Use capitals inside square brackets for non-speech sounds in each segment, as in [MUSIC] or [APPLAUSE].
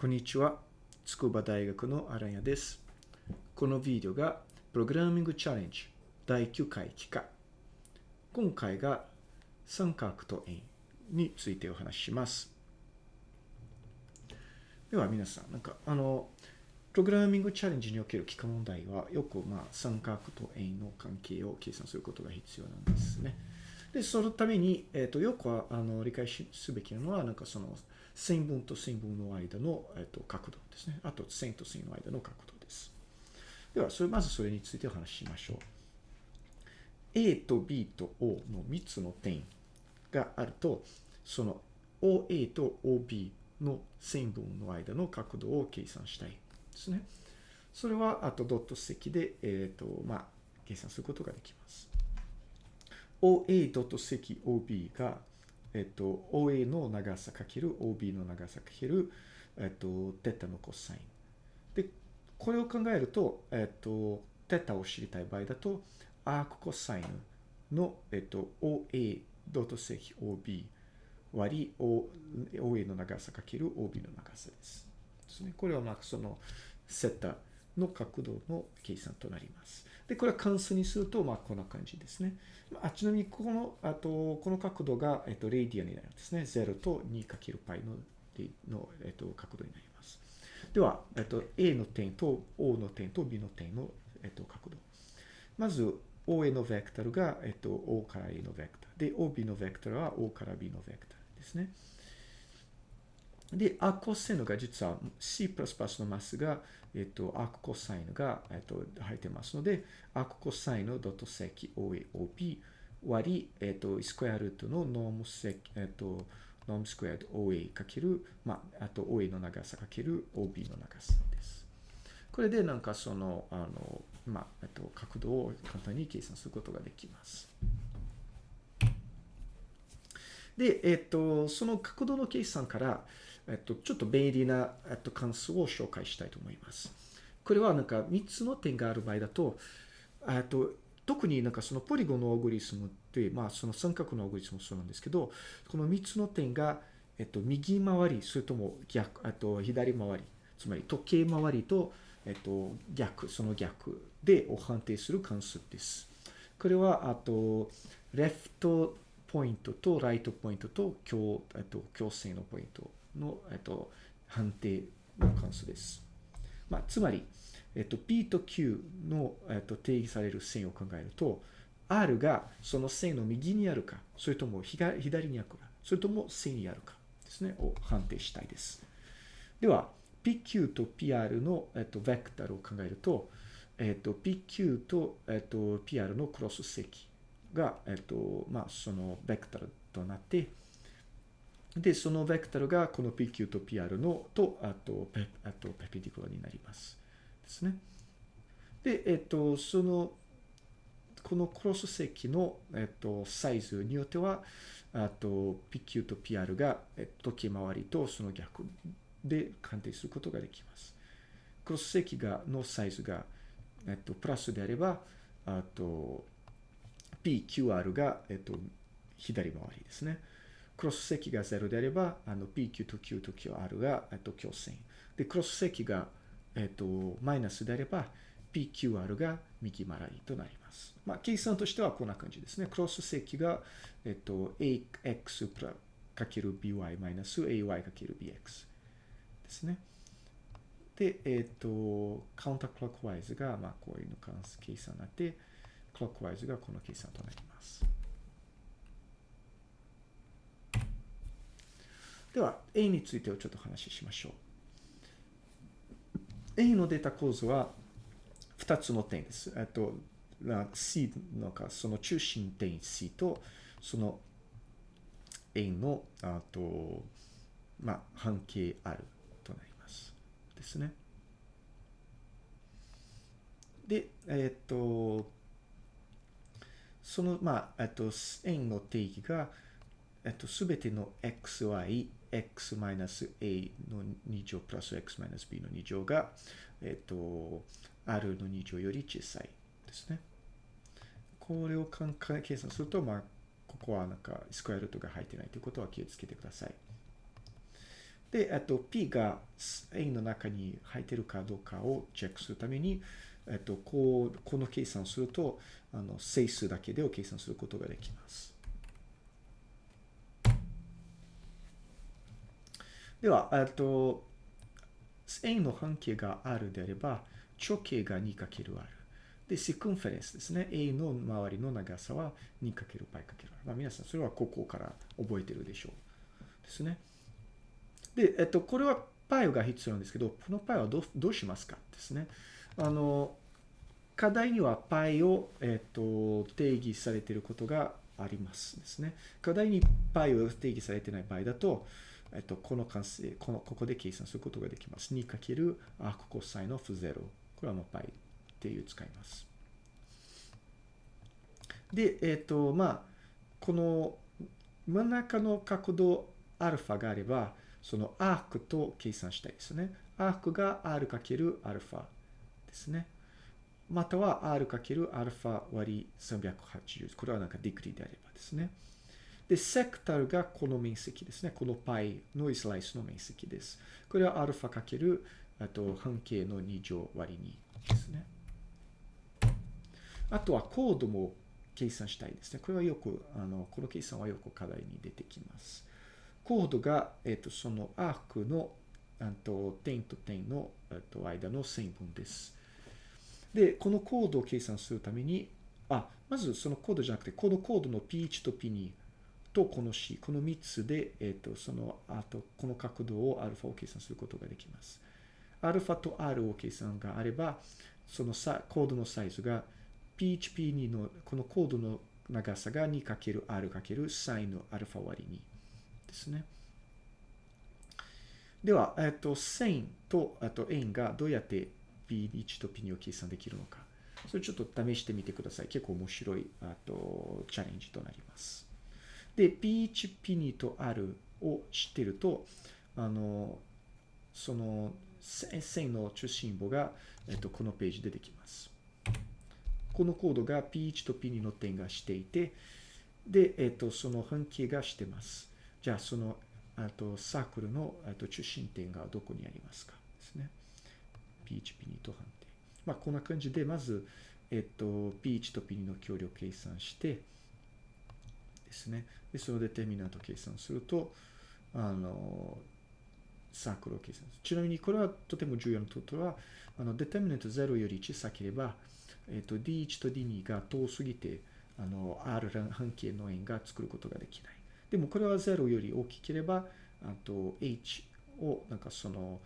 こんにちは。筑波大学のアランヤです。このビデオがプログラミングチャレンジ第9回期間。今回が三角と円についてお話しします。では皆さん、なんかあの、プログラミングチャレンジにおける幾何問題はよくまあ三角と円の関係を計算することが必要なんですね。で、そのために、えっ、と、よくはあの理解すべきなのは、なんかその線分と線分の間の、えっと、角度ですね。あと線と線の間の角度です。では、それまずそれについてお話ししましょう。A と B と O の3つの点があると、その OA と OB の線分の間の角度を計算したいですね。それは、あとドット積で、えっ、と、まあ、計算することができます。OA ドット積 OB が、えっと、OA の長さかける OB の長さかける、えっと、テタのコサイン。で、これを考えると、えっと、テタを知りたい場合だと、アークコサインの、えっと、OA ドット積 OB 割り OA の長さかける OB の長さです。ですね。これはまあそのセッターの角度の計算となります。で、これは関数にすると、まあこんな感じですね。まあちなみに、この、あと、この角度が、えっと、レイディアになるんですね。0と 2×π の、の、えっと、角度になります。では、えっと、A の点と O の点と B の点の、えっと、角度。まず、OA のベクタルが、えっと、O から A のベクタル。で、OB のベクタルは O から B のベクタルですね。で、アーコサインが実は C++ のマスが、えっと、アークコサインが、えっと、入ってますので、アークコサインのドット積 OAOB 割り、えっと、スクエアルートのノーム積、えっと、ノームスクエアル OA かける、まあ、あと OA の長さかける OB の長さです。これでなんかその、あの、まあ、えっと、角度を簡単に計算することができます。で、えっと、その角度の計算から、えっと、ちょっと便利な、えっと、関数を紹介したいと思います。これはなんか3つの点がある場合だと、えっと、特になんかそのポリゴンのオーグリスムって、まあその三角のオーグリスムもそうなんですけど、この3つの点が、えっと、右回り、それとも逆、えっと、左回り、つまり時計回りと、えっと、逆、その逆でを判定する関数です。これは、あと、レフトポイントとライトポイントと強、えっと、強制のポイントの、えっと、判定の関数です。まあ、つまり、えっと、P と Q の、えっと、定義される線を考えると、R がその線の右にあるか、それとも左にあるか、それとも線にあるかですね、を判定したいです。では、PQ と PR の、えっと、ベクタルを考えると、えっと、PQ と、えっと、PR のクロス積が、えっと、まあ、そのベクタルとなって、で、そのベクタルがこの PQ と PR のと、あと、ペあとペペディクラになります。ですね。で、えっと、その、このクロス積の、えっと、サイズによっては、あと、PQ と PR が、えっと、時計回りとその逆で鑑定することができます。クロス積が、のサイズが、えっと、プラスであれば、あと、PQR が、えっと、左回りですね。クロス積が0であれば、あの、PQ と Q と QR が、えっと、強線。で、クロス積が、えっと、マイナスであれば、PQR が右回りとなります。まあ、計算としてはこんな感じですね。クロス積が、えっと、AX かける BY マイナス AY かける BX ですね。で、えっと、カウンタークロックワイズが、まあ、こういうの関計算になって、クロックワイズがこの計算となります。では、A についてをちょっと話ししましょう。A のデータ構図は2つの点です。えっと、C のか、その中心点 C と、その A の、あと、まあ、半径 R となります。ですね。で、えっと、その、まあ、えっと、円の定義が、えっと、すべての xy、x-a の2乗プラス x-b の2乗が、えっと、r の2乗より小さいですね。これを計算すると、まあ、ここはなんかスクエアルートが入ってないということは気をつけてください。で、えっと、P が円の中に入ってるかどうかをチェックするために、えっと、こう、この計算をすると、あの、整数だけでを計算することができます。では、えっと、円の半径があるであれば、直径が 2×r。で、シクンフェレンスですね。A の周りの長さは 2×π×r。まあ、皆さん、それはここから覚えてるでしょう。ですね。で、えっと、これは π が必要なんですけど、この π はどうどうしますかですね。あの、課題には π を、えっと、定義されていることがありますですね。課題に π を定義されていない場合だと、 えっと、この関数、この、ここで計算することができます。2× アークコサイン of 0。これはもう π っていう使います。で、えっと、まあ、この真ん中の角度 α があれば、そのアークと計算したいですね。アークが r× アルファですね。または r× アルファ割り380。これはなんかディグリであればですね。で、セクタルがこの面積ですね。この π のスライスの面積です。これは α かけると半径の2乗割り2ですね。あとはコードも計算したいですね。これはよく、あの、この計算はよく課題に出てきます。コードが、えっ、と、そのアークの、あと、点と点の、えっと、間の線分です。で、このコードを計算するために、あ、まずそのコードじゃなくて、このコードの P1 と P2 とこの C、この3つで、えっ、と、その、あと、この角度を α を計算することができます。α と R を計算があれば、そのさコードのサイズが P1、P2 の、このコードの長さが 2×R× サインの α 割り2ですね。では、えっ、と、線と、あと円がどうやって P1 と P2 を計算できるのか。それちょっと試してみてください。結構面白い、あと、チャレンジとなります。 で、P1、P2 と R を知ってると、あの、その線の中心部が、えっと、このページでできます。このコードが P1 と P2 の点がしていて、で、えっと、その半径がしてます。じゃあ、その、あと、サークルの、あと、中心点がどこにありますか？ですね。P1、P2 と半径。まあ、こんな感じで、まず、えっと、P1 と P2 の距離を計算して、ですね。で、そのデテミナント計算すると、あの、サークルを計算する。ちなみに、これはとても重要なことは、あの、デテミナント0より小さければ、えっと、D1 と D2 が遠すぎて、あの、R 半径の円が作ることができない。でも、これは0より大きければ、あと、H を、なんかその、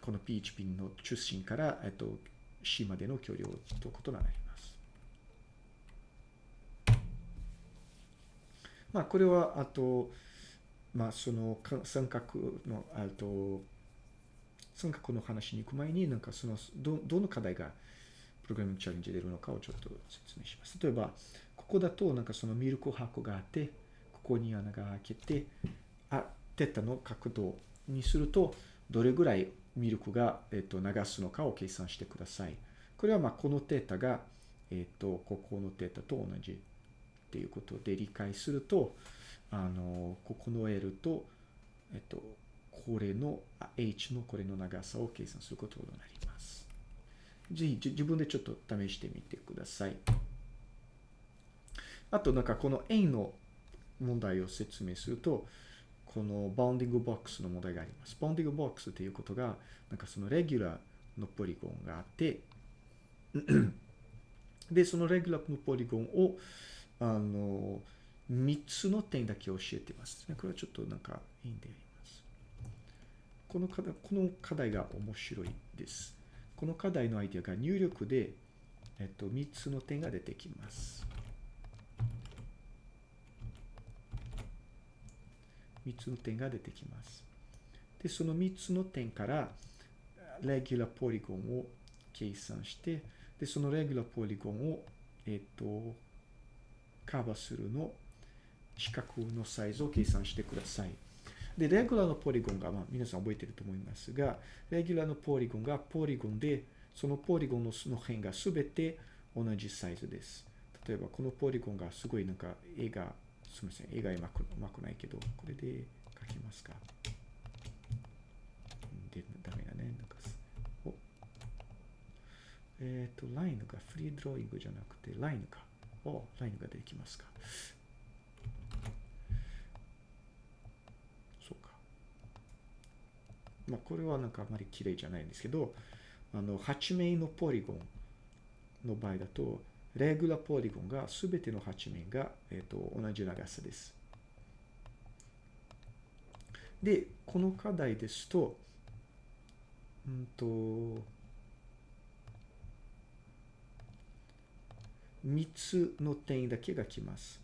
この PHP の中心から、えっと、C までの距離を取ることになります。まあ、これは、あと、まあ、その三角の、あと、三角の話に行く前に、なんかその、ど、どの課題がプログラミングチャレンジで出るのかをちょっと説明します。例えば、ここだと、なんかそのミルク箱があって、ここに穴が開けて、あ、テッタの角度にすると、どれぐらいミルクが、えっと、流すのかを計算してください。これは、まあ、このテータが、えっと、ここのテータと同じっていうことで理解すると、あの、ここの L と、えっと、これの、H のこれの長さを計算することになります。ぜひ自分でちょっと試してみてください。あと、なんかこの円の問題を説明すると、この bounding box の問題があります。 bounding box ということが、なんかそのレギュラーのポリゴンがあって、で、そのレギュラーのポリゴンを、あの、3つの点だけ教えてます。これはちょっとなんかいいんであります。この課題、この課題が面白いです。この課題のアイディアが入力で、えっと、3つの点が出てきます。3つの点が出てきます。で、その3つの点から、レギュラーポリゴンを計算して、で、そのレギュラーポリゴンを、えっと、カーバスルの四角のサイズを計算してください。で、レギュラーのポリゴンが、まあ、皆さん覚えてると思いますが、レギュラーのポリゴンがポリゴンで、そのポリゴンのの辺がすべて同じサイズです。例えば、このポリゴンがすごいなんか絵が、すみません、絵がうまくうまくないけど、これで描きますか？で、ダメだね。なんかおえっ、ー、と、ラインがフリードローイングじゃなくて、ラインか。お、ラインが出てきますか。そうか。まあ、これはなんかあまり綺麗じゃないんですけど、あの、8面のポリゴンの場合だと、レギュラーポリゴンが全ての8面が、えっ、と、同じ長さです。で、この課題ですと、うんと、3つの点だけが来ます。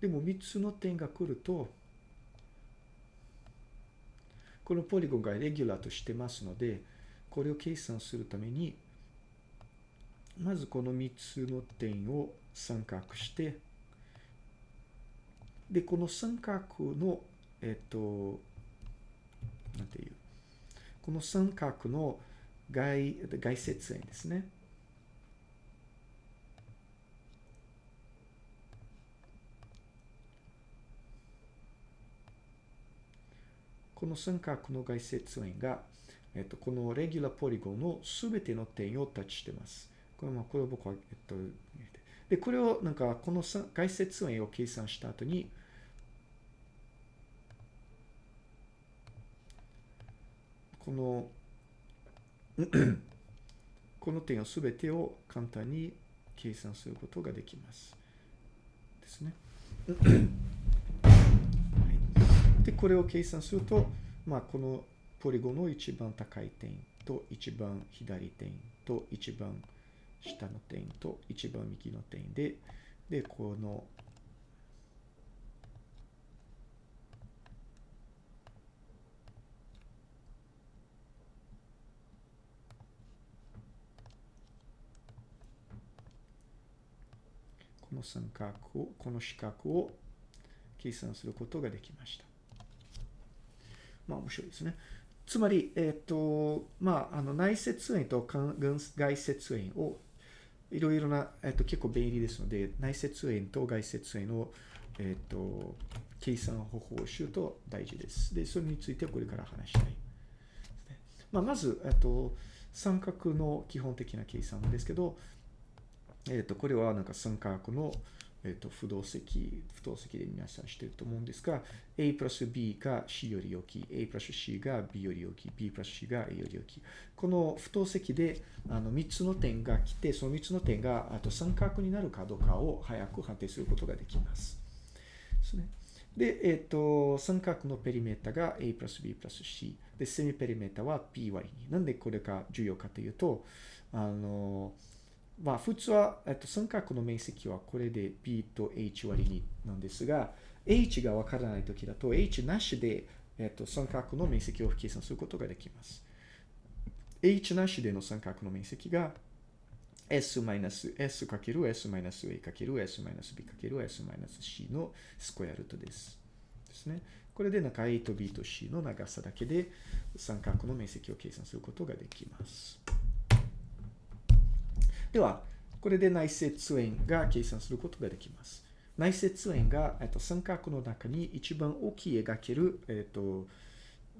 でも3つの点が来ると、このポリゴンがレギュラーとしてますので、これを計算するために、まずこの3つの点を三角して、で、この三角の、えっと、なんていう、この三角の外、外接円ですね。この三角の外接円が、えっと、このレギュラーポリゴンのすべての点をタッチしてます。これも、これを僕は、えっと、で、これをなんか、この外接円を計算した後に、この [CLEARS THROAT] この点をすべてを簡単に計算することができます。ですね。で、これを計算すると、まあ、このポリゴンの一番高い点と一番左点と一番下の点と一番右の点で、で、このこの三角を、この四角を計算することができました。まあ面白いですね。つまり、えっ、ー、と、まあ、あの内接円と外接円をいろいろな、えっ、ー、と、結構便利ですので、内接円と外接円を、えっ、ー、と、計算方法を知ると大事です。で、それについてはこれから話したい。まあ、まず、えっと、三角の基本的な計算ですけど、えっと、これはなんか三角の、えっ、と、不動積、不動積で皆さん知ってると思うんですが、a プラス b が c より大きい、a プラス c が b より大きい、b プラス c が a より大きい。この不等積で、あの、3つの点が来て、その3つの点が、あと三角になるかどうかを早く判定することができます。ですね。で、えっ、と、三角のペリメータが a プラス b プラス c。で、セミペリメータは p 割に。なんでこれが重要かというと、あの、まあ、普通は、えっと、三角の面積はこれで b と h 割りなんですが、h がわからないときだと、h なしで、えっと、三角の面積を計算することができます。h なしでの三角の面積が s マイナス s かける s マイナス a かける s マイナス b かける s マイナス c のスクエアルートです。ですね。これでなんか a と b と c の長さだけで三角の面積を計算することができます。では、これで内接円が計算することができます。内接円が、えっと、三角の中に一番大きい描ける、えっと、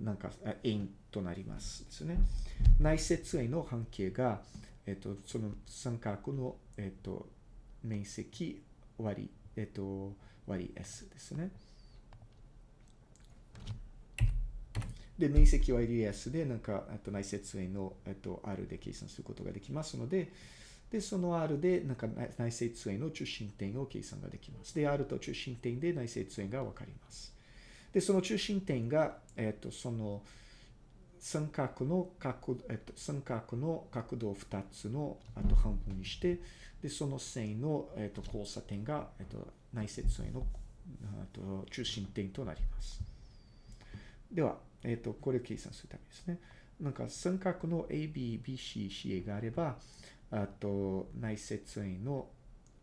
なんか、円となりますですね。内接円の半径が、えっと、その三角の、えっと、面積割り、えっと、割り S ですね。で、面積割り S で、なんか、えっと、内接円の、えっと、R で計算することができますので、で、その R でなんか内接円の中心点を計算ができます。で、R と中心点で内接円がわかります。で、その中心点が、えっ、ー、と、その三角の角、えっ、ー、と、三角の角度を2つのあと半分にして、で、その線の、えっ、ー、と、交差点が、えっ、と、内接円のあと中心点となります。では、えっ、と、これを計算するためですね。なんか三角の AB、BC、CA があれば、あと内接円の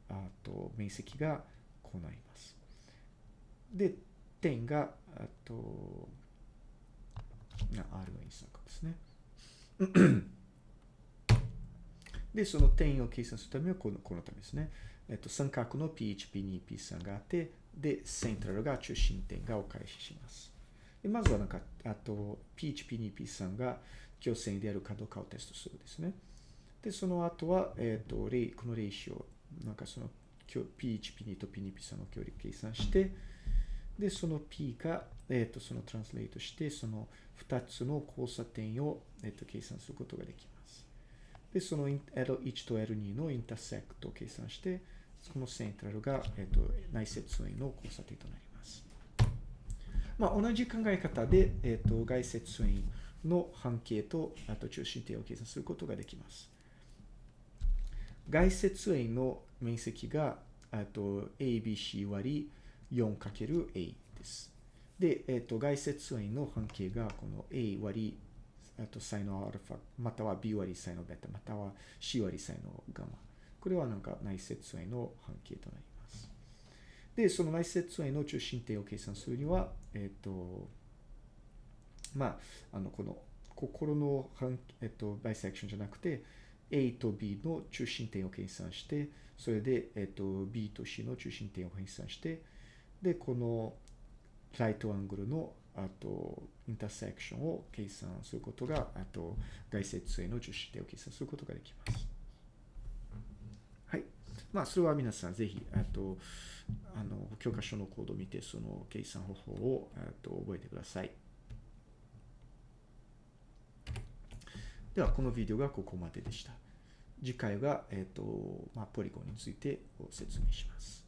あと面積がこうなります。で、点が、あと、R が三角ですね。で、その点を計算するためはこのこのためですね。えっと、三角の P1、P2、P3 があって、で、セントラルが中心点がお返しします。でまずはなんか、あと、P1、P2、P3 が強線であるかどうかをテストするですね。で、その後は、えっ、ー、と、レこのレイシオ、なんかその P1P2 と P2P3 の距離計算して、で、その P が、えっ、ー、と、そのトランスレートして、その2つの交差点を、えっ、ー、と、計算することができます。で、その L1 と L2 のインターセクトを計算して、このセントラルが、えっ、と、内接円の交差点となります。まあ、同じ考え方で、えっ、と、外接円の半径と、あと中心点を計算することができます。外接円の面積が、と ABC 割り 4×A です。で、えっ、ー、と、外接円の半径がこの A 割り、あとサイノアルファ、または B 割りサイノベタ、または C 割りサイノガマ。これはなんか内接円の半径となります。で、その内接円の中心点を計算するには、えっ、ー、と、まあ、あの、この心の半、えっ、ー、と、バイセクションじゃなくて、A と B の中心点を計算して、それで、えっと、B と C の中心点を計算して、で、このライトアングルの、あと、インターセクションを計算することが、あと、外接円の中心点を計算することができます。はい。まあ、それは皆さんぜひ、あと、あの、教科書のコードを見て、その計算方法を、あと、覚えてください。では、このビデオがここまででした。次回は、えっ、ー、と、まあ、ポリゴンについて説明します。